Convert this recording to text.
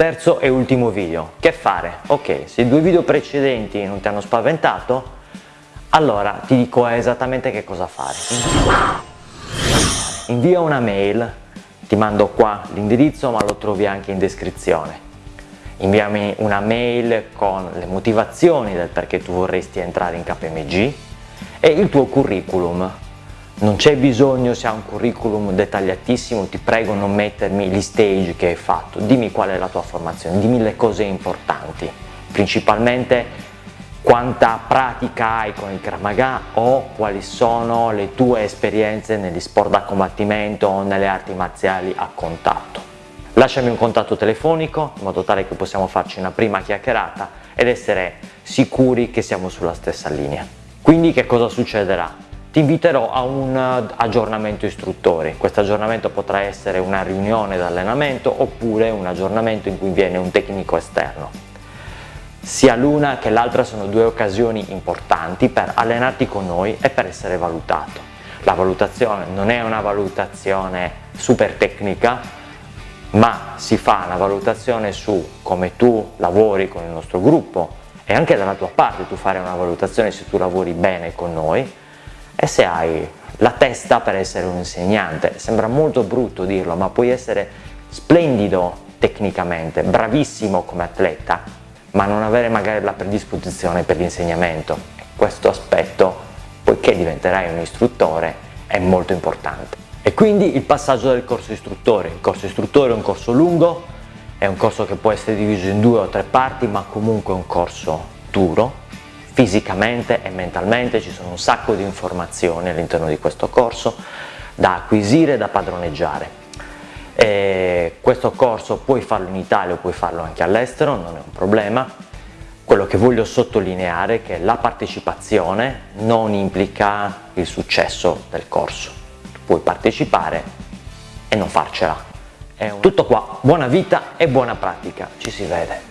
Terzo e ultimo video, che fare? Ok, se i due video precedenti non ti hanno spaventato, allora ti dico esattamente che cosa fare. Invia una mail, ti mando qua l'indirizzo ma lo trovi anche in descrizione. Inviami una mail con le motivazioni del perché tu vorresti entrare in KMG e il tuo curriculum non c'è bisogno se ha un curriculum dettagliatissimo, ti prego non mettermi gli stage che hai fatto, dimmi qual è la tua formazione, dimmi le cose importanti, principalmente quanta pratica hai con il Kramaga o quali sono le tue esperienze negli sport da combattimento o nelle arti marziali a contatto. Lasciami un contatto telefonico in modo tale che possiamo farci una prima chiacchierata ed essere sicuri che siamo sulla stessa linea. Quindi che cosa succederà? Ti inviterò a un eh, aggiornamento istruttori. Questo aggiornamento potrà essere una riunione d'allenamento oppure un aggiornamento in cui viene un tecnico esterno. Sia l'una che l'altra sono due occasioni importanti per allenarti con noi e per essere valutato. La valutazione non è una valutazione super tecnica, ma si fa una valutazione su come tu lavori con il nostro gruppo e anche dalla tua parte tu fare una valutazione se tu lavori bene con noi e se hai la testa per essere un insegnante. Sembra molto brutto dirlo, ma puoi essere splendido tecnicamente, bravissimo come atleta, ma non avere magari la predisposizione per l'insegnamento. Questo aspetto, poiché diventerai un istruttore, è molto importante. E quindi il passaggio del corso istruttore. Il corso istruttore è un corso lungo, è un corso che può essere diviso in due o tre parti, ma comunque è un corso duro, fisicamente e mentalmente, ci sono un sacco di informazioni all'interno di questo corso da acquisire e da padroneggiare. E questo corso puoi farlo in Italia o puoi farlo anche all'estero, non è un problema. Quello che voglio sottolineare è che la partecipazione non implica il successo del corso. Puoi partecipare e non farcela. Tutto qua, buona vita e buona pratica, ci si vede.